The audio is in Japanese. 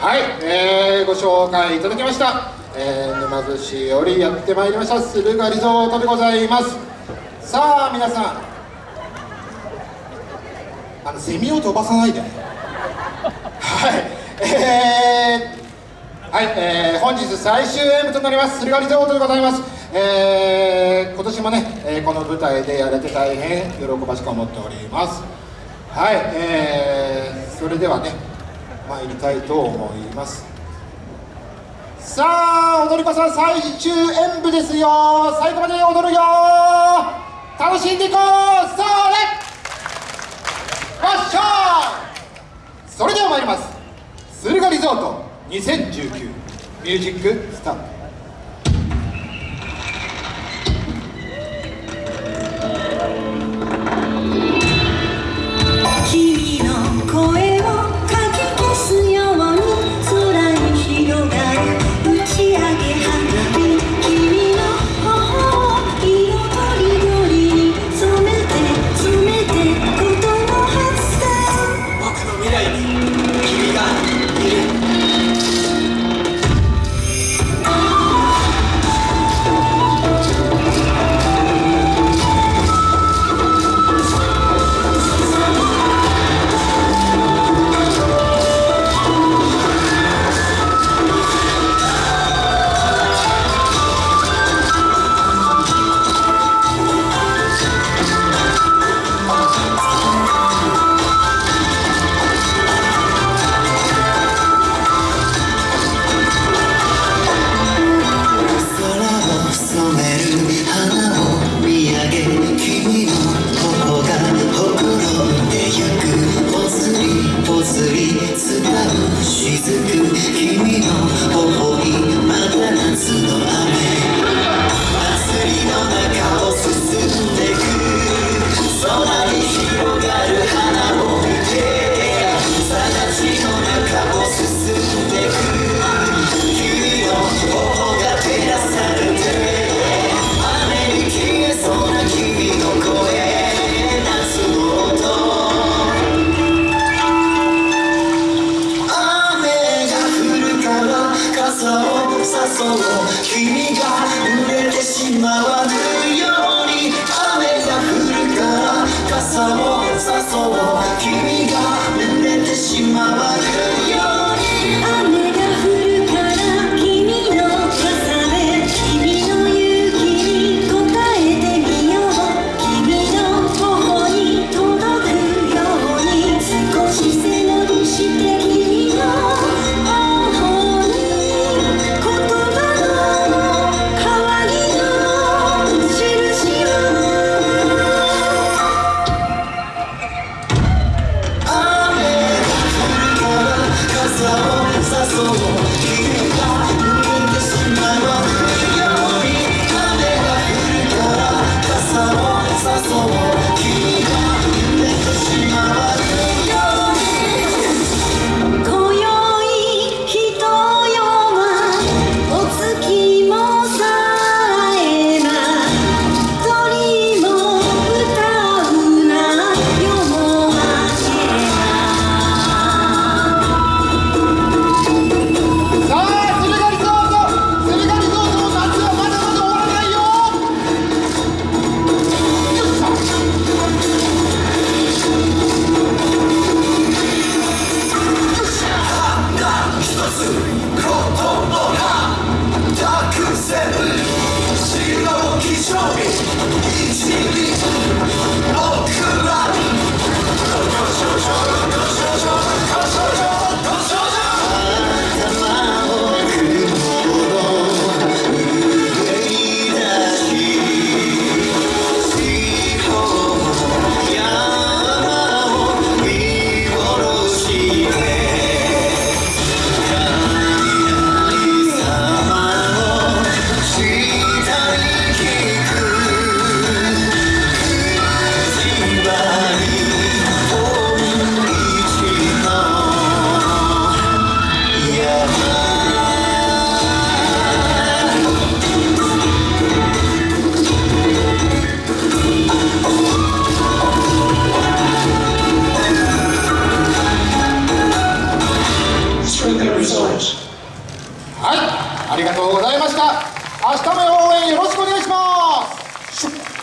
はい、えー、ご紹介いただきました、えー、沼津市よりやってまいりました。駿河リゾートでございます。さあ皆さん。あのセミを飛ばさないで。はい。えー、はい、えー、本日最終演舞となります。駿河リゾートでございます。えー、今年もね、えーこの舞台でやれて大変喜ばしく思っております。はい、えー、それではね参りたいと思います。さあ踊り子さん最終演舞ですよ。最後まで踊るよ。楽しんでいこう。それわっしゃそれでは参ります。駿河リゾート2019ミュージックスタート。君が濡れてしまわぬように雨が降るから傘を誘おう君が濡れてしまわぬ。した。明日も応援よろしくお願いします。